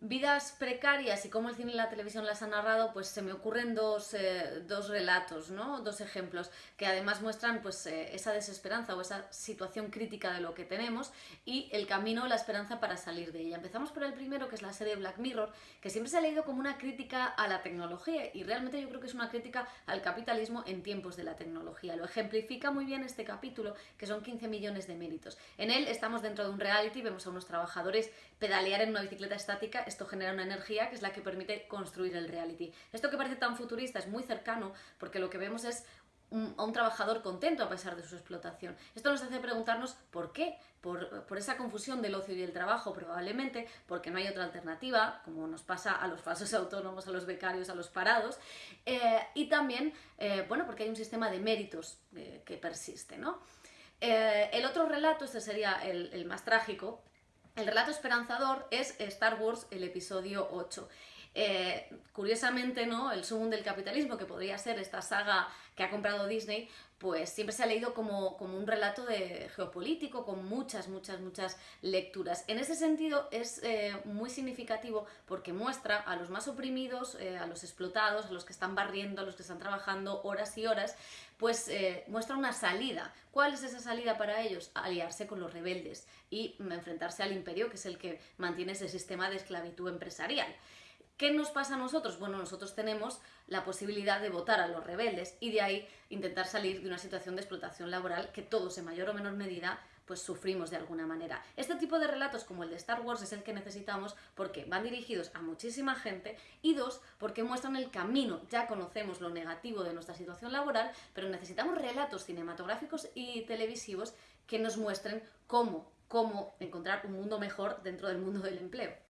vidas precarias y cómo el cine y la televisión las han narrado, pues se me ocurren dos, eh, dos relatos, ¿no? dos ejemplos, que además muestran pues, eh, esa desesperanza o esa situación crítica de lo que tenemos y el camino, la esperanza para salir de ella. Empezamos por el primero, que es la serie Black Mirror, que siempre se ha leído como una crítica a la tecnología y realmente yo creo que es una crítica al capitalismo en tiempos de la tecnología. Lo ejemplifica muy bien este capítulo, que son 15 millones de méritos. En él estamos dentro de un reality, vemos a unos trabajadores pedalear en una bicicleta estática esto genera una energía que es la que permite construir el reality. Esto que parece tan futurista es muy cercano porque lo que vemos es a un trabajador contento a pesar de su explotación. Esto nos hace preguntarnos por qué, por, esa confusión del ocio y el trabajo probablemente, porque no hay otra alternativa, como nos pasa a los falsos autónomos, a los becarios, a los parados, eh, y también, eh, bueno, porque hay un sistema de méritos eh, que persiste, ¿no? El otro relato, este sería el más trágico, el relato esperanzador es Star Wars, el episodio 8. Eh, curiosamente, ¿no? El sumum del capitalismo, que podría ser esta saga que ha comprado Disney, pues siempre se ha leído como, como, un relato de geopolítico con muchas, muchas, muchas lecturas. En ese sentido es eh, muy significativo porque muestra a los más oprimidos, eh, a los explotados, a los que están barriendo, a los que están trabajando horas y horas, pues muestra una salida. ¿Cuál es esa salida para ellos? Aliarse con los rebeldes y enfrentarse al imperio, que es el que mantiene ese sistema de esclavitud empresarial. ¿Qué nos pasa a nosotros? Bueno, nosotros tenemos la posibilidad de votar a los rebeldes y de ahí intentar salir de una situación de explotación laboral que todos en mayor o menor medida pues sufrimos de alguna manera. Este tipo de relatos como el de Star Wars es el que necesitamos porque van dirigidos a muchísima gente y dos, porque muestran el camino. Ya conocemos lo negativo de nuestra situación laboral, pero necesitamos relatos cinematográficos y televisivos que nos muestren cómo, cómo encontrar un mundo mejor dentro del mundo del empleo.